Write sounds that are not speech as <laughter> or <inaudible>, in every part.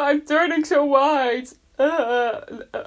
<laughs> I'm turning so white. Uh, uh,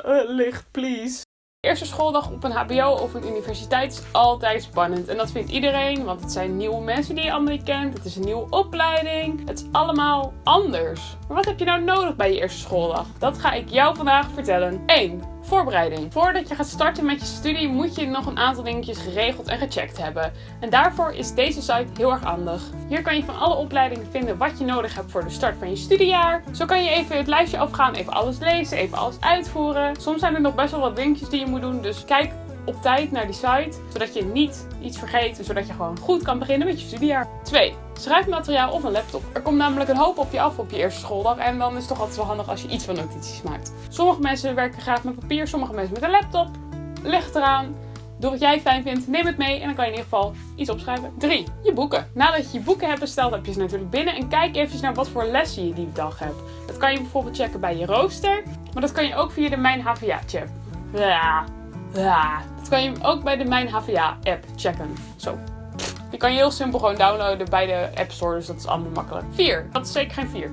uh, licht, please. Eerste schooldag op een HBO of een universiteit is altijd spannend. En dat vindt iedereen, want het zijn nieuwe mensen die je allemaal kent. Het is een nieuwe opleiding. Het is allemaal anders. Maar wat heb je nou nodig bij je eerste schooldag? Dat ga ik jou vandaag vertellen. 1. Voorbereiding. Voordat je gaat starten met je studie moet je nog een aantal dingetjes geregeld en gecheckt hebben. En daarvoor is deze site heel erg handig. Hier kan je van alle opleidingen vinden wat je nodig hebt voor de start van je studiejaar. Zo kan je even het lijstje afgaan, even alles lezen, even alles uitvoeren. Soms zijn er nog best wel wat dingetjes die je moet doen, dus kijk op tijd naar die site, zodat je niet iets vergeet en zodat je gewoon goed kan beginnen met je studiejaar. 2. Schrijfmateriaal of een laptop. Er komt namelijk een hoop op je af op je eerste schooldag en dan is het toch altijd wel handig als je iets van notities maakt. Sommige mensen werken graag met papier, sommige mensen met een laptop. Leg eraan. Doe wat jij fijn vindt, neem het mee en dan kan je in ieder geval iets opschrijven. 3. Je boeken. Nadat je je boeken hebt besteld, heb je ze natuurlijk binnen en kijk even naar wat voor lessen je die dag hebt. Dat kan je bijvoorbeeld checken bij je rooster, maar dat kan je ook via de Mijn HVA check. Ja, ja. Dat kan je ook bij de Mijn HVA app checken. Zo. Die kan je heel simpel gewoon downloaden bij de App Store, dus dat is allemaal makkelijk. 4. Dat is zeker geen 4.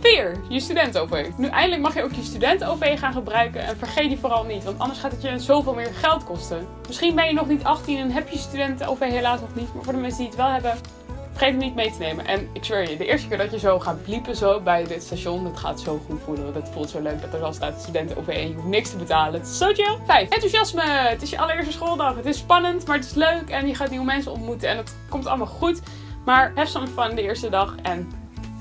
4. Je student-OV. Nu eindelijk mag je ook je student-OV gaan gebruiken en vergeet die vooral niet, want anders gaat het je zoveel meer geld kosten. Misschien ben je nog niet 18 en heb je student-OV helaas nog niet, maar voor de mensen die het wel hebben, vergeet hem niet mee te nemen. En ik zweer je, de eerste keer dat je zo gaat bliepen zo bij dit station, dat gaat zo goed voelen. Dat voelt zo leuk dat er dan staat studenten OV en je hoeft niks te betalen. Het is zo chill. 5. Enthousiasme. Het is je allereerste schooldag. Het is spannend, maar het is leuk en je gaat nieuwe mensen ontmoeten en het komt allemaal goed. Maar heb some fun de eerste dag en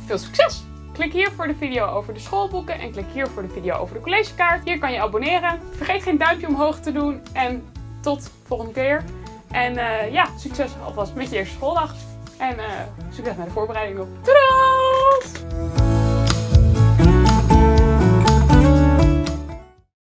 veel succes! Klik hier voor de video over de schoolboeken en klik hier voor de video over de collegekaart. Hier kan je abonneren. Vergeet geen duimpje omhoog te doen en tot volgende keer. En uh, ja, succes alvast met je eerste schooldag. En uh, succes met de voorbereiding op. Doei!